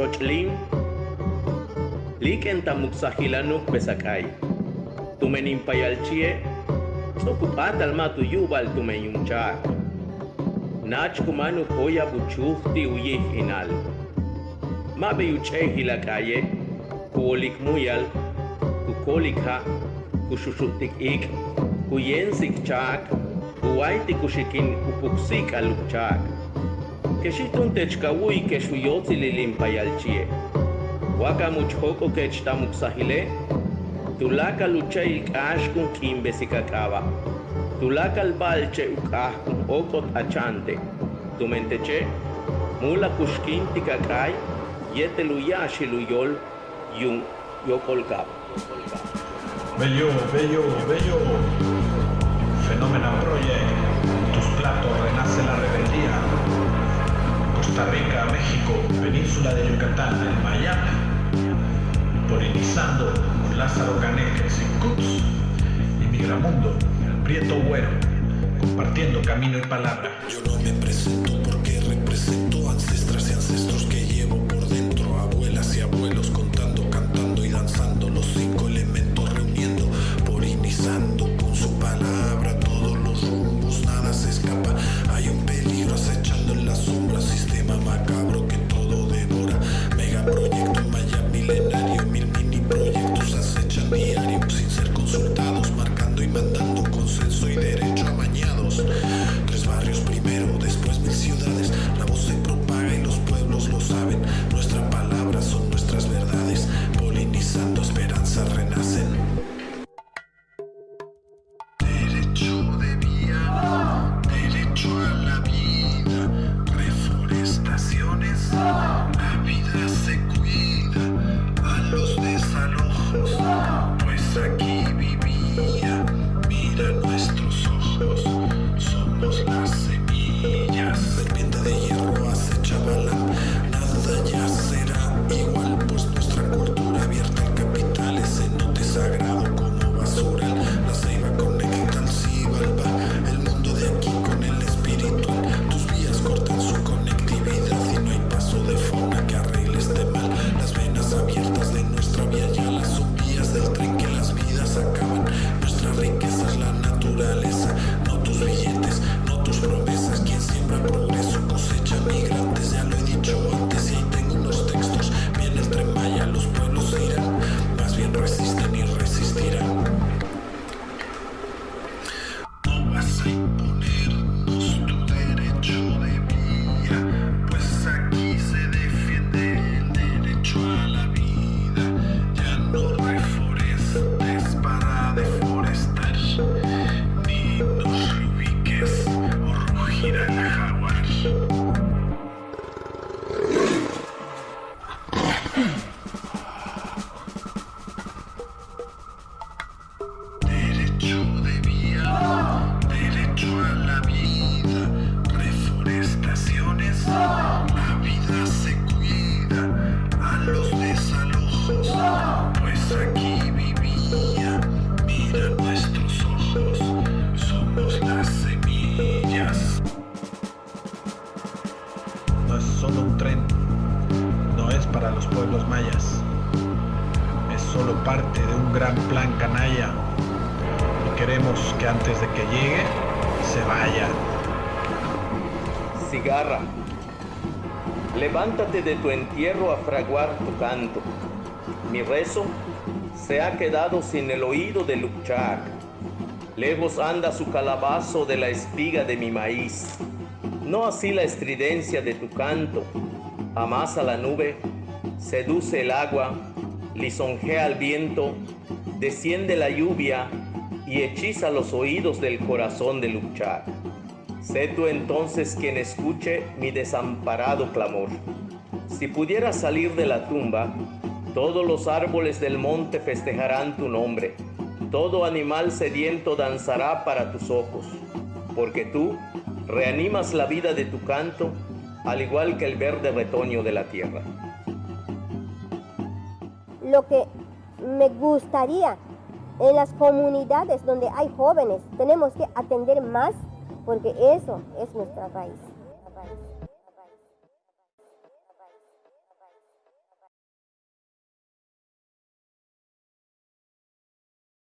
xochtlin, liken tamuxajilanuk pesakay, tumenin payalchie, socupatal matu yubal tumeyunchak. Nach kumanu koya buchufti uyih inal. Mabe yuchehi la calle, kuolik muyal, kukolika, kushushuktik ik, kuyensik chak, kuwaiti kushikin upuksik aluk chak. Techkawui keshuyotzi lilimpayalchie. Waka muchhoko kechtamuksahile, tulaka luchai kashkun kimbesikakaba. Tulaka albalche ukahkun okot achante. Tumenteche, mula kushkinti kakai, yete luyashi luyol, yun yokolkab. Bello, bello, bello. Fenómeno Project. Tus platos renace la rebeldía. Costa Rica, México, península de Yucatán, en Miami. Polinizando con Lázaro Caneques y Cuts. Y Migramundo, el Prieto Güero. Compartiendo camino y palabra. Yo no me presento porque represento ancestras y ancestros que llevo solo parte de un gran plan canalla. Y queremos que antes de que llegue, se vaya. Cigarra, levántate de tu entierro a fraguar tu canto. Mi rezo se ha quedado sin el oído de Lukchak. Lejos anda su calabazo de la espiga de mi maíz. No así la estridencia de tu canto. Amasa la nube, seduce el agua, lisonjea el viento, desciende la lluvia y hechiza los oídos del corazón de Lukchak. Sé tú entonces quien escuche mi desamparado clamor. Si pudieras salir de la tumba, todos los árboles del monte festejarán tu nombre. Todo animal sediento danzará para tus ojos, porque tú reanimas la vida de tu canto, al igual que el verde retoño de la tierra. Lo que me gustaría en las comunidades donde hay jóvenes, tenemos que atender más porque eso es nuestra raíz.